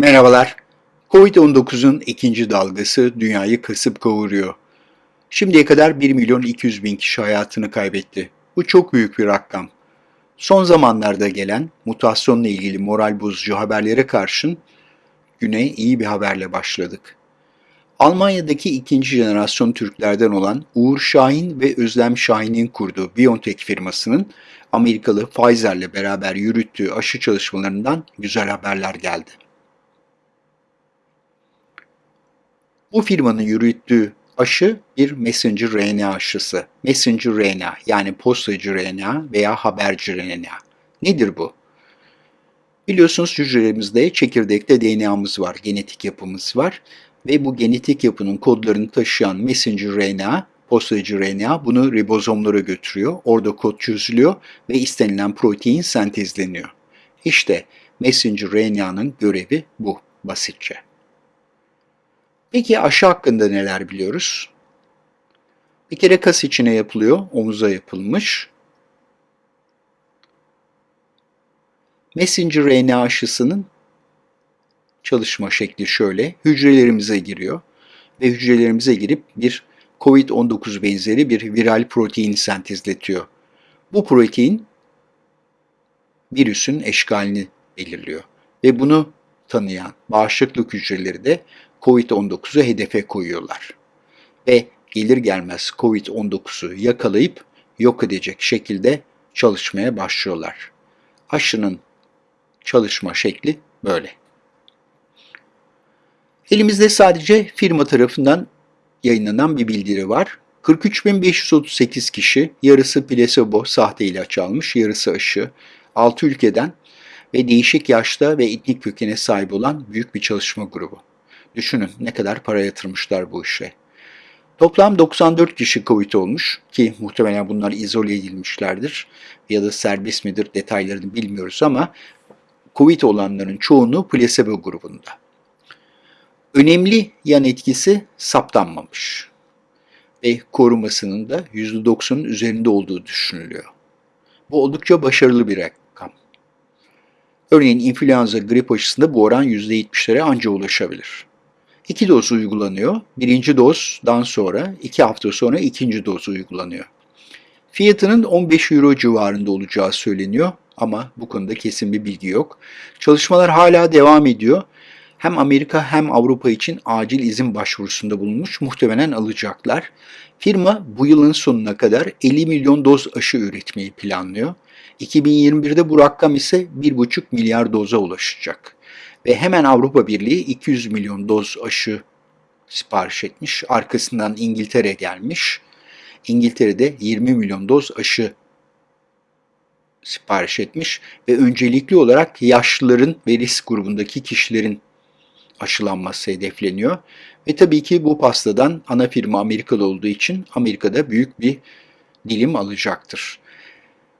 Merhabalar. Covid-19'un ikinci dalgası dünyayı kasıp kavuruyor. Şimdiye kadar 1 milyon 200 bin kişi hayatını kaybetti. Bu çok büyük bir rakam. Son zamanlarda gelen mutasyonla ilgili moral bozucu haberlere karşın güne iyi bir haberle başladık. Almanya'daki ikinci jenerasyon Türklerden olan Uğur Şahin ve Özlem Şahin'in kurduğu BioNTech firmasının Amerikalı Pfizer'le beraber yürüttüğü aşı çalışmalarından güzel haberler geldi. Bu firmanın yürüttüğü aşı bir messenger RNA aşısı. Messenger RNA yani postacı RNA veya haberci RNA. Nedir bu? Biliyorsunuz hücrelerimizde çekirdekte DNA'mız var, genetik yapımız var ve bu genetik yapının kodlarını taşıyan messenger RNA, postacı RNA bunu ribozomlara götürüyor. Orada kod çözülüyor ve istenilen protein sentezleniyor. İşte messenger RNA'nın görevi bu basitçe. Peki aşı hakkında neler biliyoruz? Bir kere kas içine yapılıyor, omuza yapılmış. Messenger RNA aşısının çalışma şekli şöyle. Hücrelerimize giriyor ve hücrelerimize girip bir COVID-19 benzeri bir viral protein sentezletiyor. Bu protein virüsün eşkalini belirliyor ve bunu tanıyan bağışıklık hücreleri de COVID-19'u hedefe koyuyorlar. Ve gelir gelmez COVID-19'u yakalayıp yok edecek şekilde çalışmaya başlıyorlar. Aşının çalışma şekli böyle. Elimizde sadece firma tarafından yayınlanan bir bildiri var. 43.538 kişi, yarısı plasebo sahte ilaç almış, yarısı aşı, 6 ülkeden ve değişik yaşta ve etnik kökene sahip olan büyük bir çalışma grubu. Düşünün ne kadar para yatırmışlar bu işe. Toplam 94 kişi Covid olmuş ki muhtemelen bunlar izole edilmişlerdir ya da serbest midir detaylarını bilmiyoruz ama Covid olanların çoğunu plasebo grubunda. Önemli yan etkisi saptanmamış ve korumasının da %90'ın üzerinde olduğu düşünülüyor. Bu oldukça başarılı bir. Örneğin influenza grip aşısında bu oran %70'lere anca ulaşabilir. İki doz uygulanıyor. Birinci dozdan sonra iki hafta sonra ikinci doz uygulanıyor. Fiyatının 15 euro civarında olacağı söyleniyor ama bu konuda kesin bir bilgi yok. Çalışmalar hala devam ediyor. Hem Amerika hem Avrupa için acil izin başvurusunda bulunmuş, muhtemelen alacaklar. Firma bu yılın sonuna kadar 50 milyon doz aşı üretmeyi planlıyor. 2021'de bu rakam ise 1,5 milyar doza ulaşacak ve hemen Avrupa Birliği 200 milyon doz aşı sipariş etmiş. Arkasından İngiltere gelmiş. İngiltere'de 20 milyon doz aşı sipariş etmiş ve öncelikli olarak yaşlıların ve risk grubundaki kişilerin aşılanması hedefleniyor. Ve tabii ki bu pastadan ana firma Amerikalı olduğu için Amerika'da büyük bir dilim alacaktır.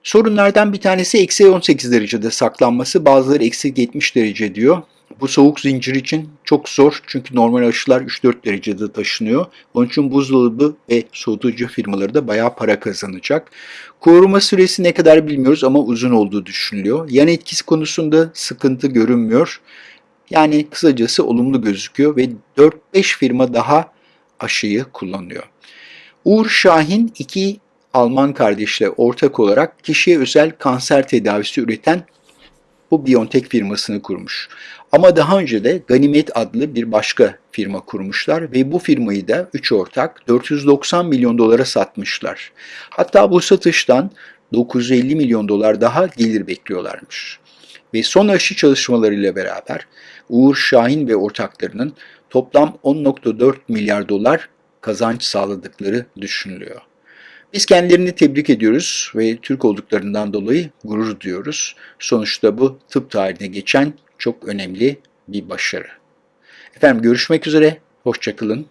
Sorunlardan bir tanesi eksi 18 derecede saklanması. Bazıları eksi 70 derece diyor. Bu soğuk zincir için çok zor çünkü normal aşılar 3-4 derecede taşınıyor. Onun için buzdolabı ve soğutucu firmaları da bayağı para kazanacak. Koruma süresi ne kadar bilmiyoruz ama uzun olduğu düşünülüyor. Yan etkisi konusunda sıkıntı görünmüyor. Yani kısacası olumlu gözüküyor ve 4-5 firma daha aşıyı kullanıyor. Uğur Şahin iki Alman kardeşle ortak olarak kişiye özel kanser tedavisi üreten bu BioNTech firmasını kurmuş. Ama daha önce de Ganimet adlı bir başka firma kurmuşlar ve bu firmayı da 3 ortak 490 milyon dolara satmışlar. Hatta bu satıştan 950 milyon dolar daha gelir bekliyorlarmış. Ve son aşı çalışmalarıyla beraber Uğur Şahin ve ortaklarının toplam 10.4 milyar dolar kazanç sağladıkları düşünülüyor. Biz kendilerini tebrik ediyoruz ve Türk olduklarından dolayı gurur duyuyoruz. Sonuçta bu tıp tarihine geçen çok önemli bir başarı. Efendim görüşmek üzere, hoşçakalın,